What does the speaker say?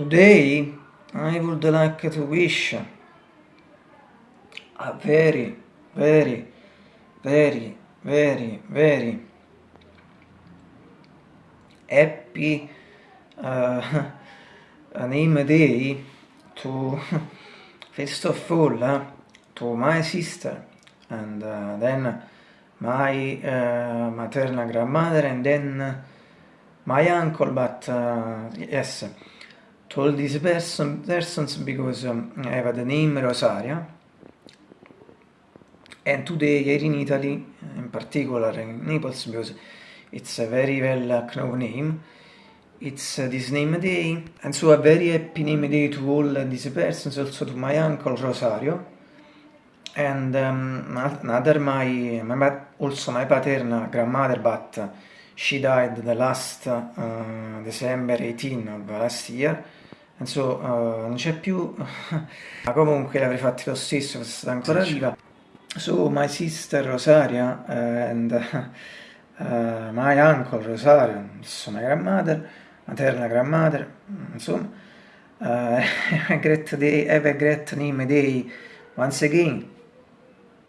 Today I would like to wish a very, very, very, very, very happy uh, name day to first of all uh, to my sister and uh, then my uh, maternal grandmother and then my uncle but uh, yes to all these person, persons because um, I have the name Rosaria and today here in Italy in particular in Naples because it's a very well known name it's uh, this name day and so a very happy name day to all these persons also to my uncle Rosario and um, another my, my also my paternal grandmother but she died the last uh, December 18 of last year. And so uh, non c'è più ma comunque l'avrei fatti lo stesso se è stata ancora viva. so my sister Rosaria uh, and uh, my uncle Rosario so my grandmother maternal grandmother insomma uh, great day have a great name day once again